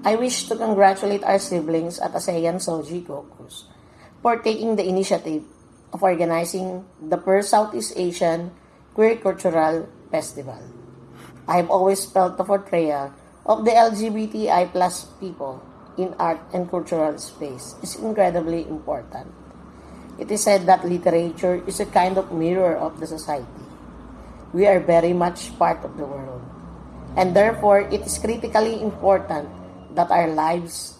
I wish to congratulate our siblings at ASEAN SOGIE for taking the initiative of organizing the first Southeast Asian Queer Cultural Festival. I have always felt the portrayal of the LGBTI plus people in art and cultural space is incredibly important. It is said that literature is a kind of mirror of the society. We are very much part of the world. And therefore, it is critically important that our lives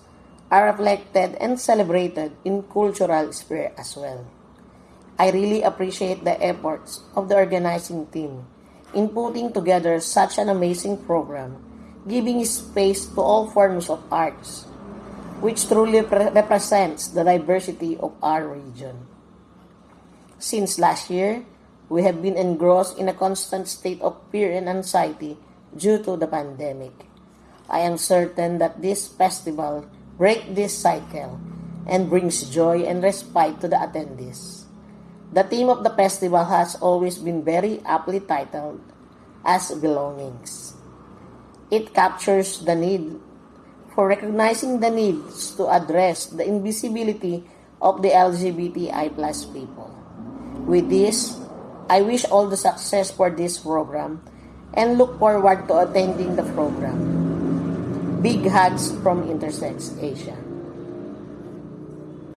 are reflected and celebrated in cultural sphere as well. I really appreciate the efforts of the organizing team in putting together such an amazing program, giving space to all forms of arts, which truly pre- represents the diversity of our region. Since last year, we have been engrossed in a constant state of fear and anxiety due to the pandemic. I am certain that this festival break this cycle and brings joy and respite to the attendees. The theme of the festival has always been very aptly titled as Belongings. It captures the need for recognizing the needs to address the invisibility of the LGBTI plus people. With this, I wish all the success for this program and look forward to attending the program. Big hugs from Intersex Asia.